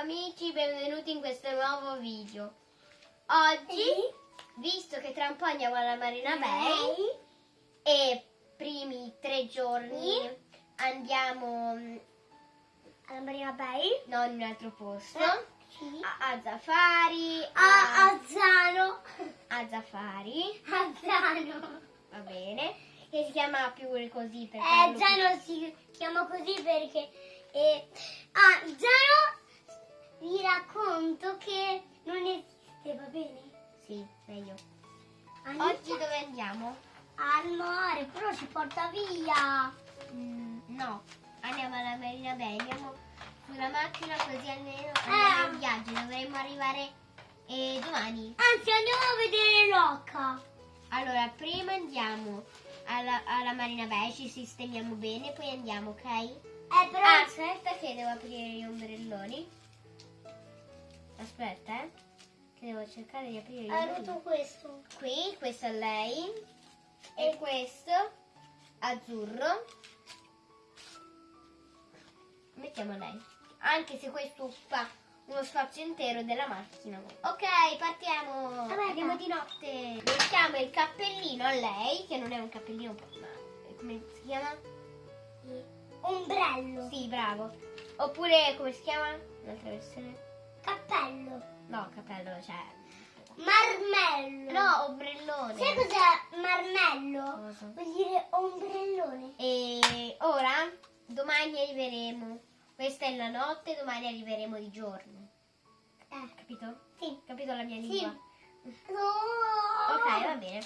amici, benvenuti in questo nuovo video. Oggi, visto che tra un po' andiamo alla Marina Bay e primi tre giorni andiamo mm, alla Marina Bay, non in un altro posto, Eh, a, a Zafari, a, a, Zano, a Zafari, a Zano. va bene, che si chiama più così per Eh, più- Zano si chiama così perché... eh, ah, Zano vi racconto che non esiste, va bene? Sì, meglio. Andiamo Oggi dove andiamo? al mare, però ci porta via. Mm, no, andiamo alla Marina Bay, andiamo sulla macchina così almeno Eh. andiamo in viaggio, dovremmo arrivare eh, domani. Anzi, andiamo a vedere Rocca. Allora, prima andiamo alla, alla Marina Bay, ci sistemiamo bene, poi andiamo, ok? Eh, però... Ah, aspetta che devo aprire gli ombrelloni. Aspetta, eh. Che devo cercare di aprire Hai ombrelloni. rotto questo. Qui, questo è lei. E questo azzurro. Mettiamo lei. Anche se questo occupa uno spazio intero della macchina. Ok, partiamo. Vabbè, Andiamo di notte. Mettiamo il cappellino a lei, che non è un cappellino, ma come si chiama? Ombrello. Sì, bravo. Oppure come si chiama? Un'altra versione? Cappello. No, cappello, cioè. Marmello. No, ombrellone. Sai cos'è marmello? Cosa? Vuol dire ombrellone. E ora, domani arriveremo. Questa è la notte, domani arriveremo di giorno. Eh, Capito? sì. Capito la mia Sì. lingua? No. Ok, va bene.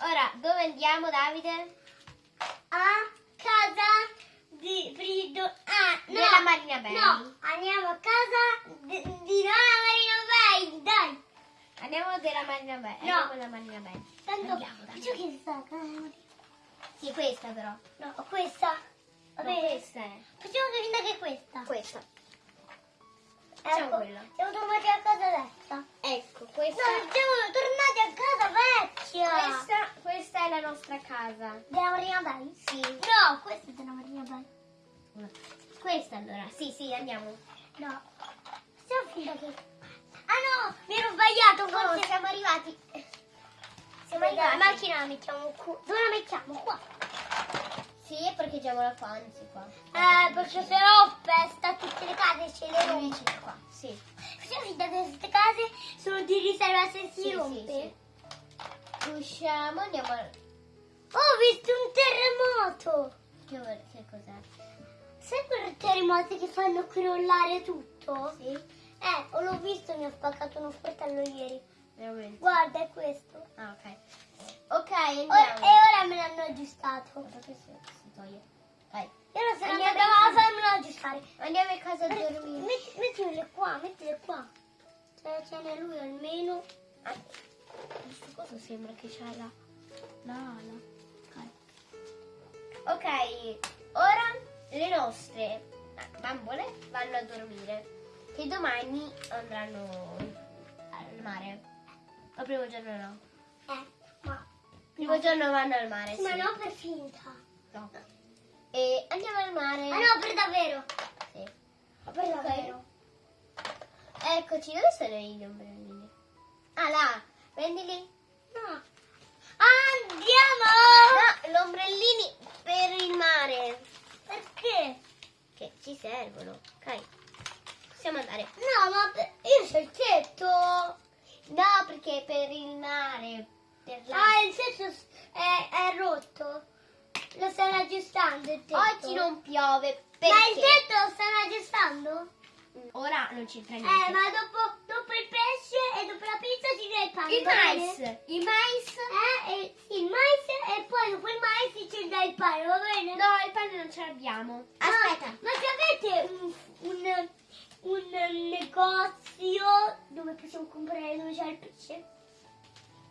Ora, dove andiamo, Davide? A casa di Frido. Ah, no. Della Marina Bay. No, andiamo a casa di, di Marina Bay. Dai. Andiamo della Marina Bay. No. Andiamo alla Marina Bay. Tanto, Andiamo, dai. faccio che sta casa. Sì, questa però. No, questa. Va No, questa è. Facciamo che finta che è questa. Questa. Facciamo Ecco, quella. siamo tornati a casa vecchia. Ecco, No, questa. siamo tornati a casa vecchia. Questa, questa è la nostra casa. Della Marina Bay? Sì. No, questa è della Marina Bay. Questa allora. Sì, sì, andiamo. No. Facciamo finta che... Ah no, mi ero sbagliato Forse forse. siamo arrivati. Siamo Dai, la arrivati. macchina la mettiamo qua. Dove la mettiamo? Qua. Sì, parcheggiamola qua, anzi qua. Eh, perché se no festa tutte le case ce le rompe. Qua. Sì. Finta che queste case sono di riserva se si Sì, sì, rompe. sì. Usciamo, andiamo. Oh, ho visto un terremoto. Che, che cos'è? Sai quei terremoti che fanno crollare tutto? Sì? Eh, ho l'ho visto, mi ho spaccato uno sportello ieri. Veramente. Guarda, è questo. Ah, ok. Ok, andiamo. Ora- e ora me l'hanno aggiustato. Guarda che si, si toglie. Dai. Io non sono Andiamo andata a casa. farmelo aggiustare. Andiamo a casa a dormire. Metti, mettile qua, mettile qua. Ce ce n'è lui almeno. Ah, questo cosa sembra che c'ha la... La ala. Ok. Ok, ora le nostre bambole vanno a dormire. Che domani andranno al mare. Il primo giorno no. Eh, ma... Primo giorno vanno al mare, sì. Ma no per finta. No. E andiamo al mare. Ah no, per davvero. Sì. Ma per davvero. Eccoci, dove sono gli ombrellini? Ah, là. Prendili. No. Andiamo! No, gli ombrellini per il mare. Perché? Che ci servono. Ok. Possiamo andare. No, ma io c'ho il tetto. No, perché per il mare. Per. Ah, il tetto è, è rotto. Lo stanno aggiustando il tetto. Oggi non piove. Ma il Perché? tetto lo stanno aggiustando? Ora non c'entra Eh, niente. ma dopo, dopo il pesce e dopo la pizza ci dà il pane. Il bene? mais. Il mais. Eh, e- sì, il mais e poi dopo il mais ci dà il pane, va bene? No, il pane non ce l'abbiamo. Ah, Aspetta. ma se avete un, un, un negozio dove possiamo comprare dove c'è il pesce?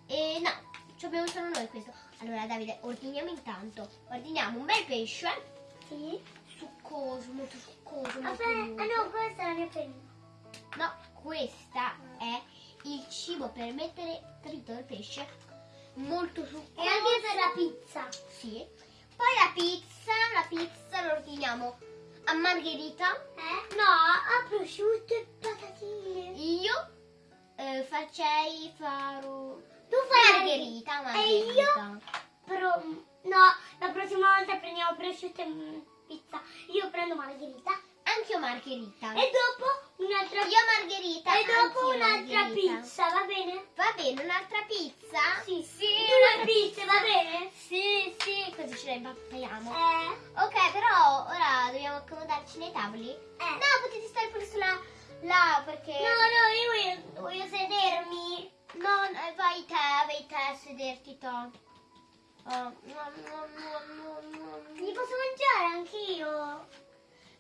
E no, ci abbiamo solo noi questo. Allora, Davide, ordiniamo intanto. Ordiniamo un bel pesce. Sì. Succoso, molto succoso. molto lungo. ah no, questa è la mia penna. No, questa è il cibo per mettere trito il pesce. Molto succoso. E anche per la pizza. Sì. Poi la pizza, la pizza la ordiniamo a margherita. Eh? No, a prosciutto e patatine. Eh, facei faru... Tu fai Margherita, E margherita. io però no, la prossima volta prendiamo prosciutto e pizza. Io prendo margherita Anche io margherita. e dopo un'altra Io margherita. e dopo anch'io un'altra pizza, va bene? Va bene, un'altra pizza? Sì. Sì, Due pizze, va bene? Sì, sì, così ce le impappiamo. Eh. Ok, però ora dobbiamo accomodarci nei tavoli. Eh. No, potete stare pure sulla là perché. No, no, io voglio, voglio sedermi. No, eh, vai te, vai te a sederti to. Oh, no, no, no, no, no. Li posso mangiare anch'io?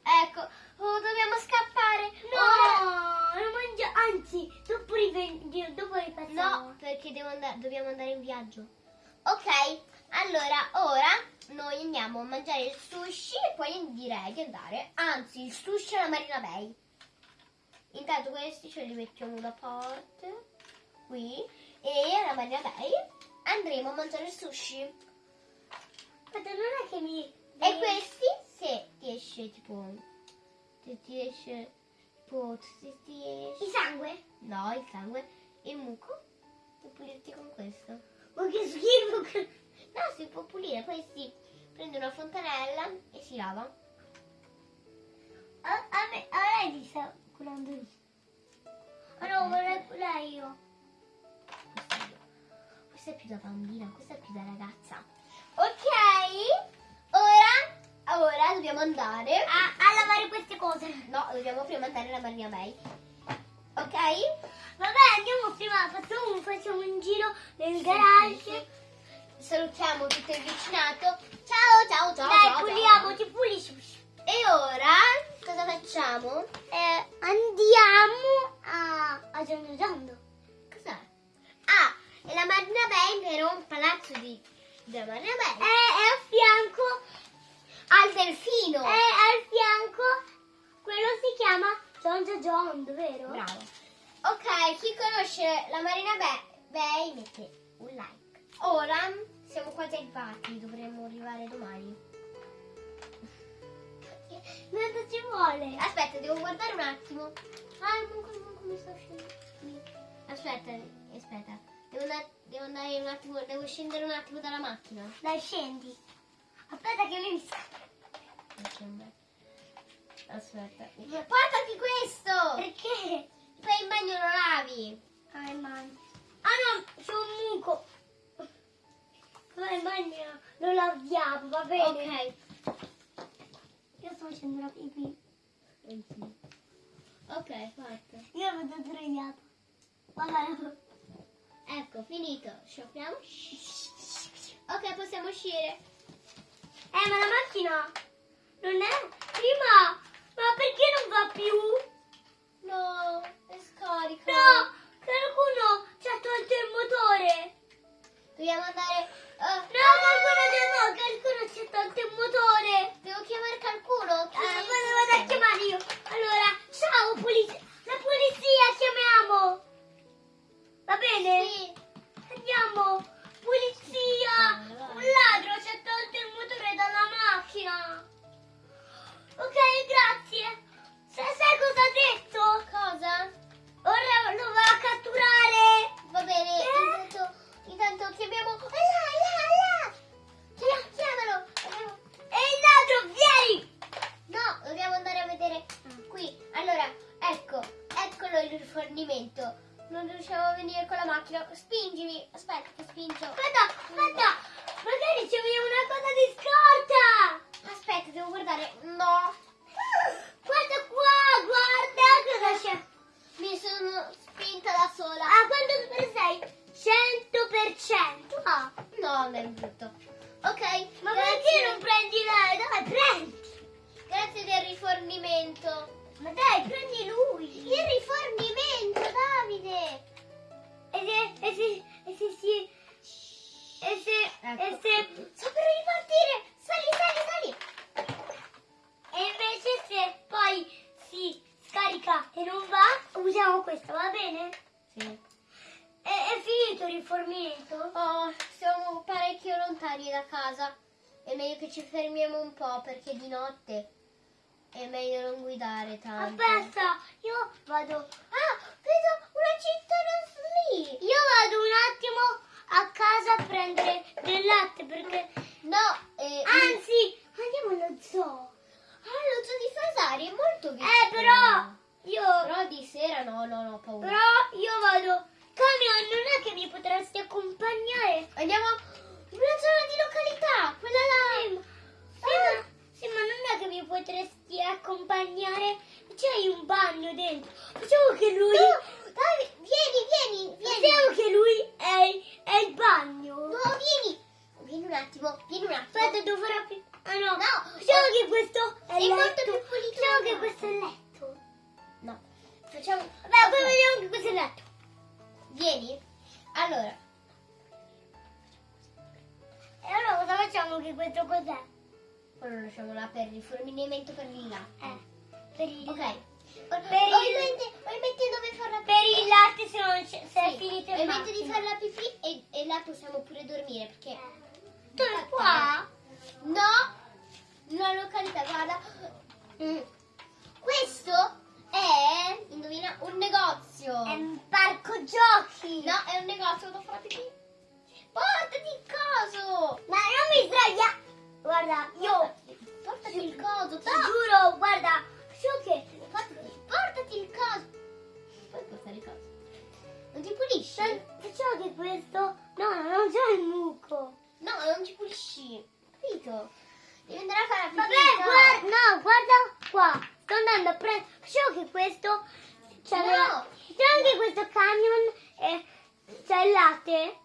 Ecco, oh, dobbiamo scappare. No, Ora- non mangio. Anzi, dopo, riven- dopo. No, perché andare- dobbiamo andare in viaggio. Ok, allora ora noi andiamo a mangiare il sushi e poi direi di andare, anzi il sushi alla Marina Bay. Intanto questi ce li mettiamo da parte, qui, e alla Marina Bay andremo a mangiare il sushi. Aspetta, non è che mi... E questi, se ti esce tipo, se ti esce, tipo, se ti esce, Il sangue? no il sangue, il muco, puoi pulirti con questo. Ma che schifo. No, si può pulire, poi si prende una fontanella e si lava. A, a me, a lei mi sta curando lì. Ma no, vorrei curare io. Questa è, più da bambina, questa è più da ragazza. Ok, ora, ora dobbiamo andare. A, a lavare queste cose. No, dobbiamo prima andare alla Marina Bay. Ok? Vabbè, andiamo prima, facciamo, facciamo un giro nel garage. Salutiamo tutto il vicinato. Ciao, ciao, ciao. Dai, ciao, puliamoci, pulisci. E ora cosa facciamo? Eh, andiamo a, a Giorno Giando. È la Marina Bay, però un palazzo di, della Marina È, Bay. è a fianco, Al delfino. è al fianco, quello si chiama Giorgio John, vero? Bravo. Ok, chi conosce la Marina Bay, Bay mette un like. Ora siamo quasi arrivati, dovremmo arrivare domani. Quanto ci vuole? Aspetta, devo guardare un attimo. Ah, il muco mi sta uscendo. Aspetta, aspetta. Devo, andare, devo andare un attimo, devo scendere un attimo dalla macchina. Dai, scendi. Aspetta che mi Aspetta. Aspetta. Portati questo! Perché? Poi in bagno lo lavi. Ah, man. Ah no, c'è un muco. Vai in bagno, lo laviamo, va bene? Ok. Io sto facendo la pipì. Ok, fatto. Io vado sdraiato. Vabbè. Ecco, finito. Scioppiamo. Ok, possiamo uscire. Eh, ma la macchina non è... Prima, ma perché non va più? No, è scarica. No, qualcuno ci ha tolto il motore. Dobbiamo andare. eh, No, qualcuno no, qualcuno ci ha tolto il motore. Devo chiamare qualcuno. Chi- Eh, poi devo andare a chiamare io. Allora, ciao polizia. La polizia chiamiamo. Va bene? Sì. Andiamo. Polizia. Un ladro ci ha tolto il motore dalla macchina. Ok, grazie. Sai, sai cosa ha detto? Cosa? Ora lo va a catturare. Va bene, Eh? intanto, intanto chiamiamo. Macchina. Spingimi. Aspetta, ti spingo. perché di notte è meglio non guidare tanto. Aspetta, io vado... Ah, vedo una cittadina lì! Io vado un attimo a casa a prendere del latte perché... No, eh, Anzi, andiamo allo zoo! Ah, lo zoo di Fasari è molto vicino. Eh, però... Io... Però di sera no, no, no, ho paura. Però io vado... Camion, non è che mi potresti accompagnare? Andiamo... Una zona di località! Mi potresti accompagnare? C'hai un bagno dentro. Facciamo che lui. No, dai, vieni, vieni, vieni. Facciamo che lui è, è il bagno. No, vieni. Vieni un attimo, vieni un attimo. Aspetta, devo fare. Ah no, No, Facciamo eh, che questo è il molto più pulito Facciamo che questo è il letto. No, facciamo... Vabbè, poi vediamo che questo è il letto. Vieni. Allora, E allora cosa facciamo che questo cos'è? Poi lo lasciamo là per il fornimento per il latte. Eh, per il Ok. Per Per il- ovviamente, ovviamente dove far la Per il latte se non c'è, se è Sì, finito il ovviamente di fare la pipì e, e là possiamo pure dormire perché... Dove qua? No, una località, guarda. Mm. Questo è, indovina, un negozio. È un parco giochi. No, è un negozio dove fare la pipì. Portati il coso. Ma non mi sdraia. Guarda, io Portati il coso, ti no. giuro, guarda, so che Portati, il coso. Puoi portare il coso. Non ti pulisci? Facciamo che questo No, non c'è il muco. No, non ci pulisci. Capito? Devi andare a fare la no. guarda, no, guarda qua. Sto andando a prendere. Facciamo che questo c'è No. Facciamo che questo camion e c'è il latte.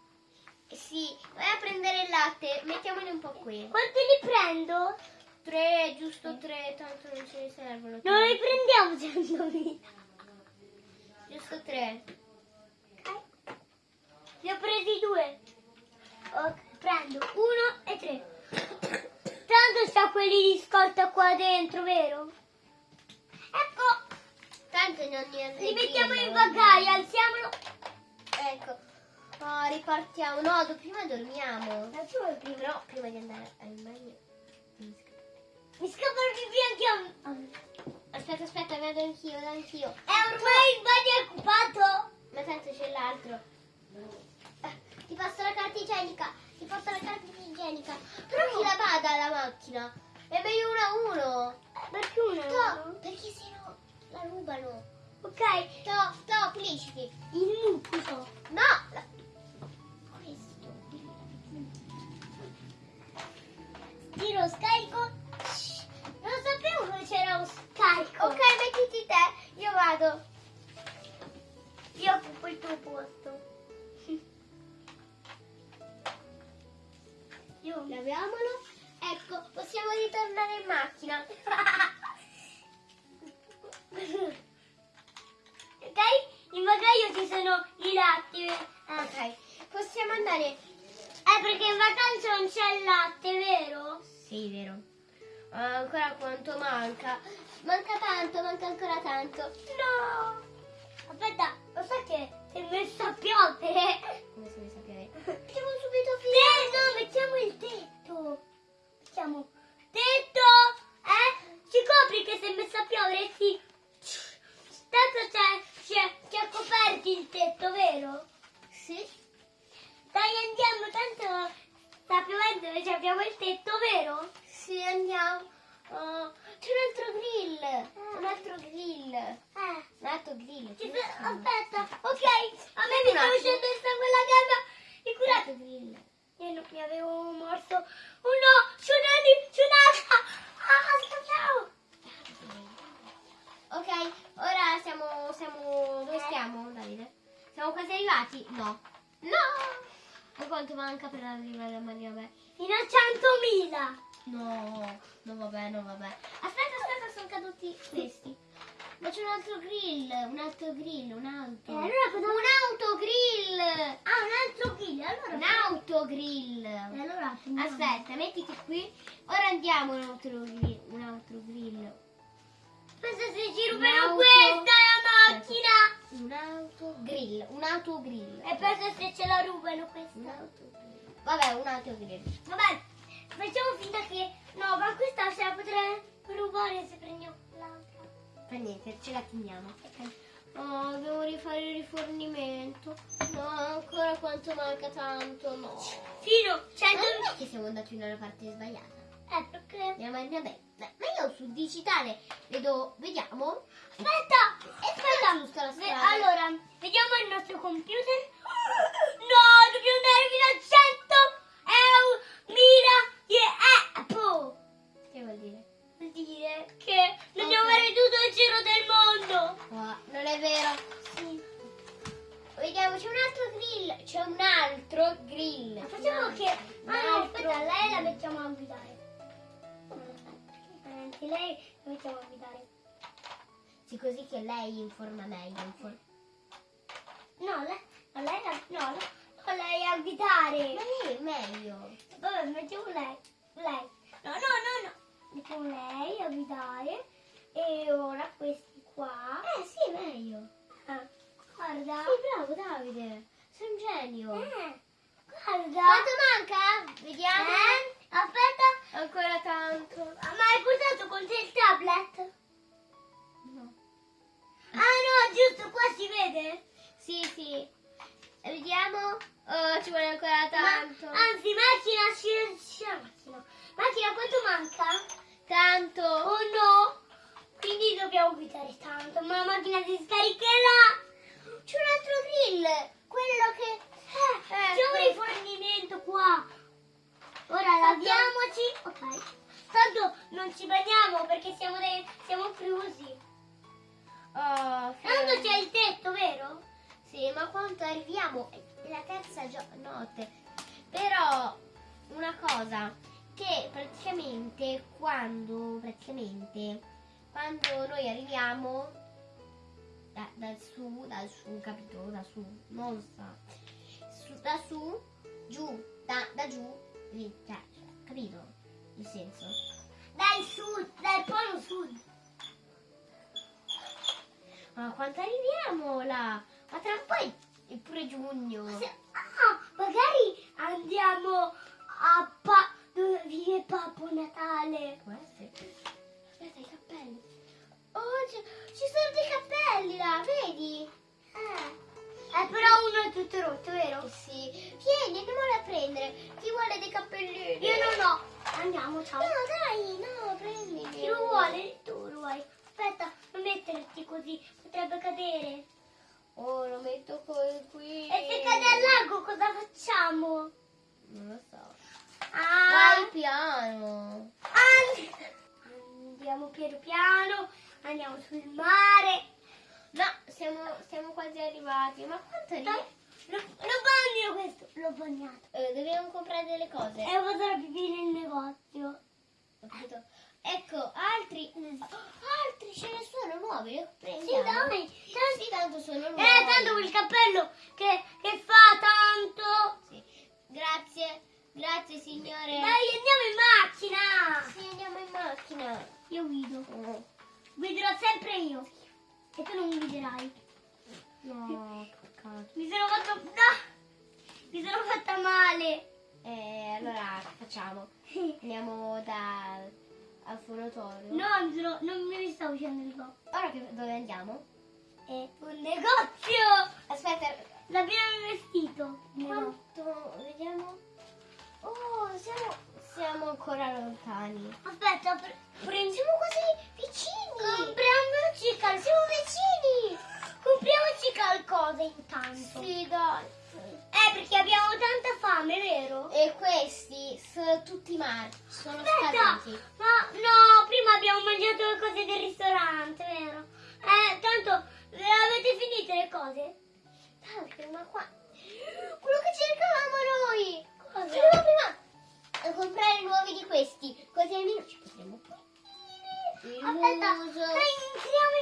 Sì, vai a prendere il latte. Mettiamoli un po' qui. Quanti li prendo? Tre, giusto tre, tanto non ce ne servono. Non li prendiamo 100.000. Giusto tre. Ok. Ne ho presi due. Ok, prendo uno e tre. Tanto c'ha quelli di scorta qua dentro, vero? Ecco, Tanto non ne li mettiamo in bagaglio, alziamolo. Ecco. No, ripartiamo. No, do- prima dormiamo. Ma tu vuoi prima? Prima di andare al bagno. Mi scappa il pipì anche a. Aspetta, aspetta, vado anch'io, vado anch'io. È ormai il bagno è occupato. Ma tanto c'è l'altro. Eh, ti passo la carta igienica. Ti passo la carta igienica. Però chi la bada la macchina? È meglio uno a uno. Perché uno? No, perché sennò la rubano. Ok, No, no, pulisciti. Bagaglio ci sono i latti. Ok, possiamo andare. Eh, perché in vacanza non c'è il latte, vero? Sì, vero. Ancora quanto manca? Manca tanto, manca ancora tanto. No! Aspetta, lo sai che si è messa a piovere? Come si deve sapere? Facciamo subito Tetto, finire. mettiamo il tetto. Mettiamo tetto, eh? Ci copri che si è messa a piovere? Sì. Tanto c'è, c'è, c'è coperti il tetto, vero? Sì. Dai, andiamo, tanto sta piovendo e ci abbiamo il tetto, vero? Sì, andiamo. Oh, c'è un altro grill. Un altro grill. Eh. Un altro grill. Ci aspetta, ok, a me mi Un sta attimo. uscendo il sangue alla gamba. Un Figurati. altro grill. Io non mi avevo morso. Oh no, tsunami, tsunami. Ah, scappiamo. Ok, ora siamo, siamo... Dove stiamo, Davide? Siamo quasi arrivati? No. No! Ma quanto manca per arrivare a Maria Beh? Fino a 100.000. No, no vabbè, no vabbè. Aspetta, aspetta, sono caduti questi. Ma c'è un altro grill, un altro grill, un'auto. E allora cosa Un autogrill! Ah, un altro kill. Allora. Un autogrill! E allora. Aspetta, mettiti qui. Ora andiamo un altro grill. Un altro grill. Aspetta se ci Un rubano questa la macchina. Un autogrill. Un autogrill. E pensa se ce la rubano Un questa. autogrill. Vabbè, un autogrill. Vabbè, facciamo finta che. No, ma questa se la potrei rubare se prendiamo l'altra. Fa niente, ce la teniamo. Oh, devo rifare il rifornimento. No, ancora quanto manca tanto, no. Fino Ma 100. non è che siamo andati nella parte sbagliata. Eh, perché? Andiamo a beh, ma io sul digitale vedo, vediamo. Aspetta! E poi giusta la Ve- strada. questo computer? No, dobbiamo andare fino a 100 euro, mila di Apple. Che vuol dire? Vuol dire che non abbiamo Ok. fare tutto il giro del mondo. No, è vero. Sì. Vediamo, c'è un altro grill. C'è un altro grill. Ma facciamo che... Un Ah no, aspetta, lei la mettiamo a guidare. Anche lei la mettiamo a guidare. Sì, così che lei informa meglio. infor- No, lei, no, lei, la- no, no, no, lei a guidare. Ma lei è meglio. Vabbè, mettiamo lei. Lei. No, no, no, no. Mettiamo lei a guidare. E ora questi qua. Eh, sì, è meglio. Ah, guarda. Sì, bravo Davide. Sei un genio. Eh, guarda. Quanto manca? Vediamo. Eh, aspetta. Ancora tanto. Ah, Ma hai portato con te il tablet? No. Ah no, giusto, qua si vede. Sì, sì. Vediamo. Oh, ci vuole ancora tanto. Ma, anzi, macchina, ci- macchina. Macchina, quanto manca? Tanto. Oh no! Quindi dobbiamo guidare tanto, ma la macchina si scaricherà! C'è un altro grill. Quello che... Eh, c'è un Ecco. rifornimento qua! Ora laviamoci, ok. Tanto non ci bagniamo perché siamo, dei, siamo chiusi. Oh, Tanto c'è il tetto, vero? Sì, ma quando arriviamo è la terza notte. Però una cosa che praticamente quando praticamente quando noi arriviamo da, dal su, dal su, capito? Da su, non sta. Su- da su, giù, da, da giù, lì, cioè, capito? Il senso. Dal sud, dal polo sud. Ma quando arriviamo là? Ma tra un po' è- è pure giugno. Se- ah, magari andiamo a pa- dove vive Babbo Natale. Può essere. Oh, ci, ci sono dei cappelli là, vedi? Eh. Eh, però uno è tutto rotto, vero? Eh sì. Vieni, andiamolo a prendere. Chi vuole dei cappellini? Io non ho. Andiamo, ciao. No, dai, no, prendili. Chi lo vuole? Tu lo vuoi. Aspetta, non metterti così, potrebbe cadere. Oh, lo metto qui. E se cade al lago cosa facciamo? Non lo so. Ah, Vai piano. and- andiamo piano piano, andiamo sul mare. No, siamo, siamo quasi arrivati. Ma quanto arriviamo? Lo, lo bagno questo, l'ho bagnato. Eh, dobbiamo comprare delle cose. E vado a pipì nel negozio. Capito? Ecco, altri, altri ce ne sono nuovi, li Sì, prendiamo. dai. Sì, tanto sono nuovi. Eh, tanto quel cappello che, che fa tanto. Sì. Grazie, grazie signore. Dai, andiamo in macchina. Sì, andiamo in macchina. Io guido. Guiderò sempre io. E tu non guiderai. no. Mi sono fatto... no! Mi sono fatta male. Eh, allora, facciamo? Andiamo da, al fonatorio. No, mi sono- non mi stavo uscendo il go. Ora che, dove andiamo? È un negozio. Aspetta, L'abbiamo investito. No. quanto, vediamo. Oh, siamo, siamo ancora lontani. Aspetta, pre- Siamo quasi vicini. compriamoci qualcosa. Siamo vicini. Compriamoci qualcosa intanto. Sì, dai. Eh, perché abbiamo tanta fame, vero? E questi sono tutti marci, sono Aspetta, scaduti. ma no, prima abbiamo mangiato le cose del ristorante, vero? Eh, tanto le avete finite le cose? Davide, ma qua... Quello che cercavamo noi! Cosa? Dobbiamo prima comprare nuovi di questi, così almeno ci potremo pulire. Aspetta, entriamo,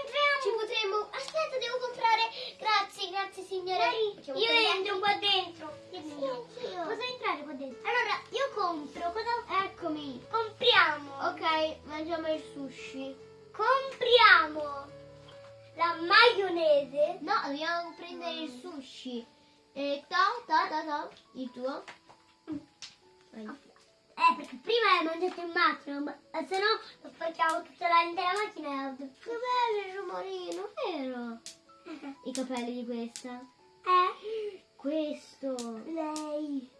entriamo. Ci potremo... Aspetta, devo comprare... Grazie, grazie signore. Facciamo io entro qua dentro. Sì, anch'io. Cosa entrare qua dentro? Allora, io compro, cosa Eccomi. compriamo? Ok, mangiamo il sushi. Compriamo la maionese. No, dobbiamo prendere il sushi. E to, to, to, to. Il tuo? Vai. Eh, perché prima l'hai mangiato in macchina, ma eh, se no lo portavo tutta l'intera macchina e ho detto, che bello il rumorino, vero? I capelli di questa? Eh? Questo! Lei!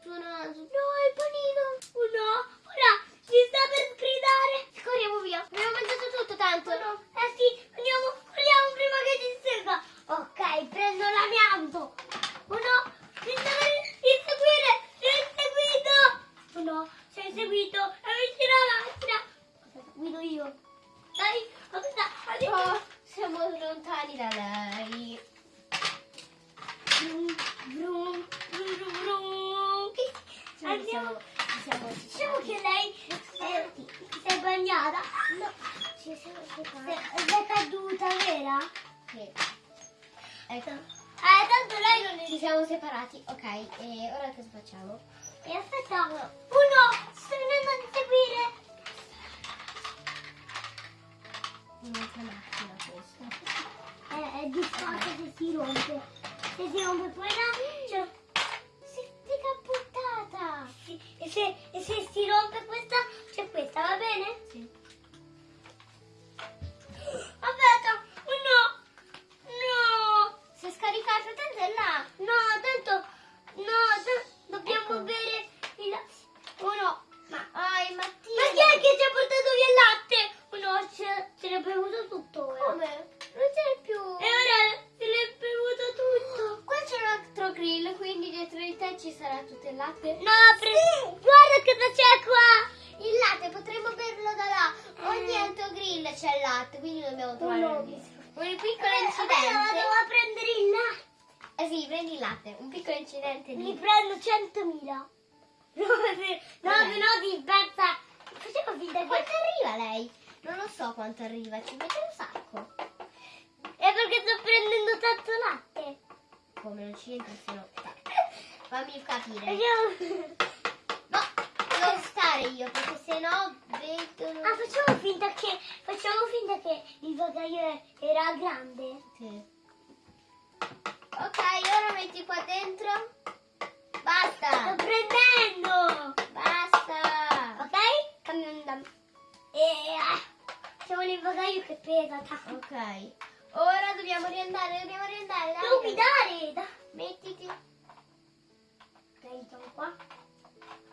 Suo naso! No, il panino! Oh no! Oh! Ci sta per gridare! Corriamo via! Abbiamo mangiato tutto tanto! Oh no. Eh sì! Andiamo! Corriamo prima che ci insegue! Ok, prendo l'amianto! Oh no! Mi sta per inseguire! no, sei seguito e vicino alla macchina. Aspetta, guido io. Dai, aspetta, arrivo. Oh, siamo lontani da lei. Brum, brum, brum, brum, brum. Cioè, Andiamo. Siamo, diciamo siamo, diciamo che lei si è bagnata. No, ci siamo È caduta, vera? Sì. Ecco. ecco. Eh, tanto lei non è... Ci siamo separati, ok. E ora cosa facciamo? E aspetta, uno, sto venendo a seguire. Un'altra macchina questa. È, è disfatta se si rompe. Se si rompe poi là, cioè, Si è capottata. si- e, se, e se si rompe questa, c'è questa, va bene? Sì. Aspetta, oh no, no, Si è scaricata, tanto è là. no, tanto, no, dobbiamo Ecco. bere Uno, ci mette un sacco. È perché sto prendendo tanto latte. Come non ci entra se no... Fammi capire. Facciamo... No, devo stare io perché sennò vedono... Ah, facciamo finta che... Facciamo finta che il bagaglio era grande. Sì. Ok, ora metti qua dentro. Basta. Sto prendendo! Basta. Ok? Cambiamo da... ah, Facciamo il bagaglio che pesa. Ok. Ora dobbiamo riandare, dobbiamo riandare. dai. Devo guidare! da- Mettiti. Ok, sono qua.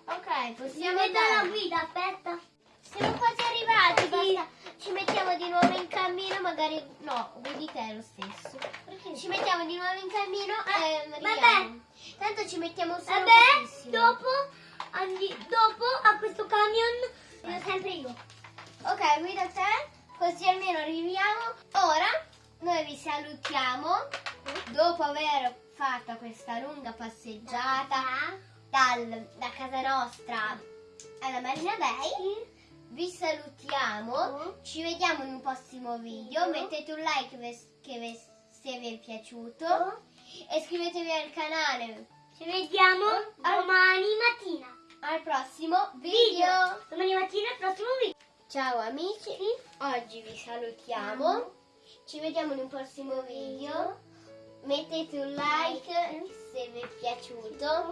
Ok, Si possiamo la andare. guida, aspetta. Siamo quasi arrivati. Basta. Ci mettiamo di nuovo in cammino, magari... No, guidi te lo stesso. Perché? Ci mettiamo di nuovo in cammino Eh, e vabbè. arriviamo. Tanto ci mettiamo solo Vabbè, pochissimo. dopo, andi- dopo a questo camion sono sempre io. Ok, guida te, così almeno arriviamo. Ora noi vi salutiamo dopo aver fatto questa lunga passeggiata dal- da casa nostra alla Marina Bay. Vi salutiamo, ci vediamo in un prossimo video. Mettete un like se vi è piaciuto e iscrivetevi al canale. Ci vediamo domani mattina. Al prossimo video. Domani mattina al prossimo video. Ciao amici, oggi vi salutiamo, ci vediamo in un prossimo video, mettete un like se vi è piaciuto